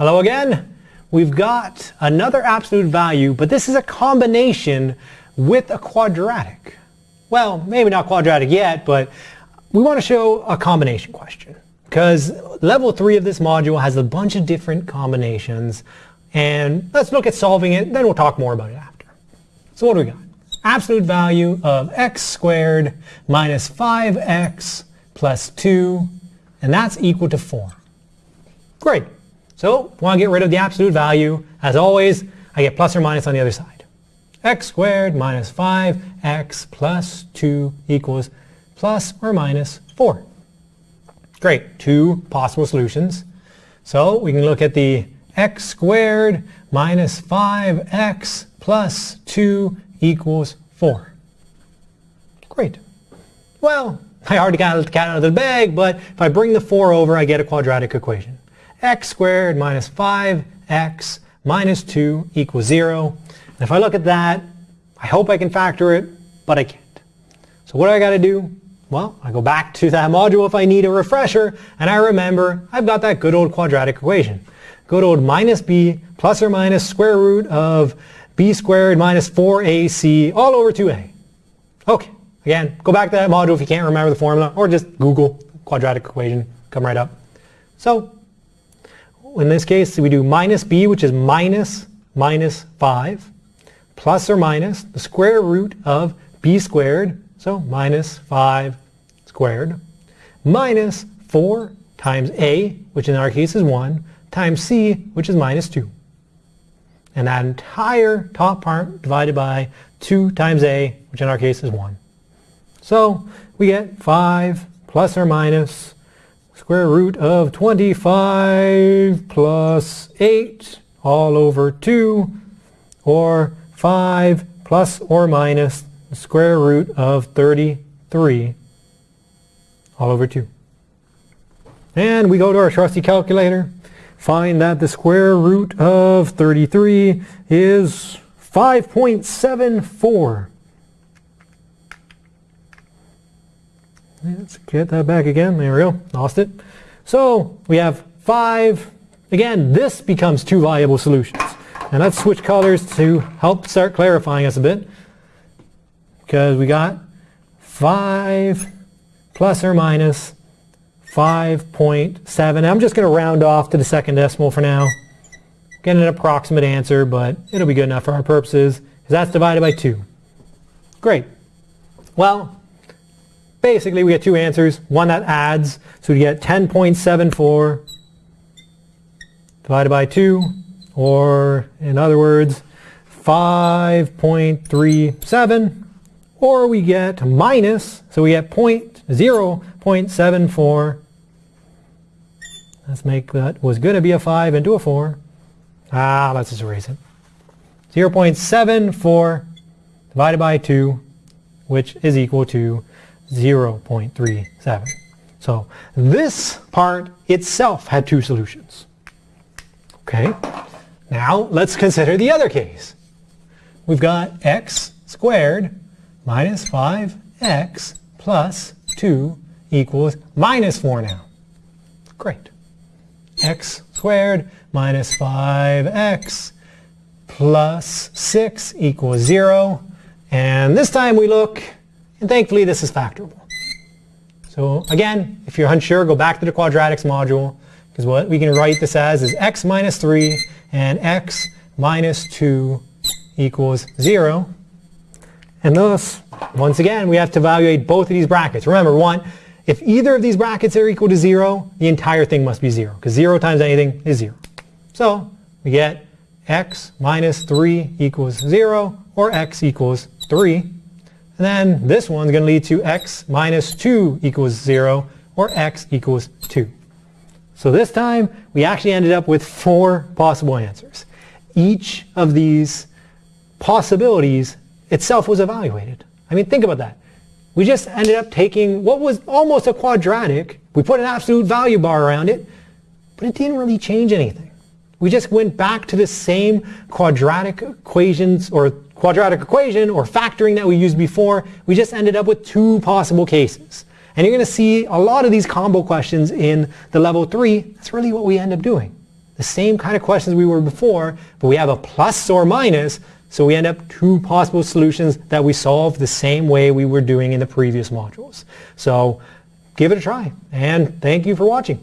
Hello again. We've got another absolute value, but this is a combination with a quadratic. Well, maybe not quadratic yet, but we want to show a combination question because level 3 of this module has a bunch of different combinations and let's look at solving it, then we'll talk more about it after. So what do we got? Absolute value of x squared minus 5x plus 2 and that's equal to 4. Great. So want to get rid of the absolute value. As always, I get plus or minus on the other side. x squared minus 5x plus 2 equals plus or minus 4. Great, two possible solutions. So we can look at the x squared minus 5x plus 2 equals 4. Great. Well, I already got the cat out of the bag, but if I bring the 4 over, I get a quadratic equation x squared minus 5x minus 2 equals 0. And if I look at that, I hope I can factor it, but I can't. So what do I got to do? Well, I go back to that module if I need a refresher, and I remember I've got that good old quadratic equation. Good old minus b plus or minus square root of b squared minus 4ac all over 2a. Okay, again, go back to that module if you can't remember the formula, or just Google quadratic equation, come right up. So in this case, we do minus b, which is minus minus 5, plus or minus the square root of b squared, so minus 5 squared, minus 4 times a, which in our case is 1, times c, which is minus 2. And that entire top part divided by 2 times a, which in our case is 1. So we get 5 plus or minus square root of 25 plus 8 all over 2 or 5 plus or minus square root of 33 all over 2. And we go to our trusty calculator, find that the square root of 33 is 5.74. Let's get that back again. There we go. Lost it. So we have five. Again, this becomes two viable solutions. And let's switch colors to help start clarifying us a bit. Because we got 5 plus or minus 5.7. I'm just going to round off to the second decimal for now. Get an approximate answer, but it'll be good enough for our purposes. That's divided by 2. Great. Well, basically we get two answers. One that adds, so we get 10.74 divided by 2, or in other words, 5.37, or we get minus, so we get point, 0 0.74. Let's make that was going to be a 5 into a 4. Ah, let's just erase it. 0.74 divided by 2, which is equal to 0.37. So this part itself had two solutions. Okay, now let's consider the other case. We've got x squared minus 5x plus 2 equals minus 4 now. Great. x squared minus 5x plus 6 equals 0. And this time we look and thankfully, this is factorable. So again, if you're unsure, go back to the quadratics module, because what we can write this as is x minus 3 and x minus 2 equals 0. And thus, once again, we have to evaluate both of these brackets. Remember, one, if either of these brackets are equal to 0, the entire thing must be 0, because 0 times anything is 0. So we get x minus 3 equals 0, or x equals 3. And then this one's going to lead to x minus 2 equals 0, or x equals 2. So this time, we actually ended up with four possible answers. Each of these possibilities itself was evaluated. I mean, think about that. We just ended up taking what was almost a quadratic, we put an absolute value bar around it, but it didn't really change anything. We just went back to the same quadratic equations or quadratic equation or factoring that we used before, we just ended up with two possible cases. And you're going to see a lot of these combo questions in the level 3. That's really what we end up doing. the same kind of questions we were before, but we have a plus or minus, so we end up two possible solutions that we solve the same way we were doing in the previous modules. So give it a try, and thank you for watching.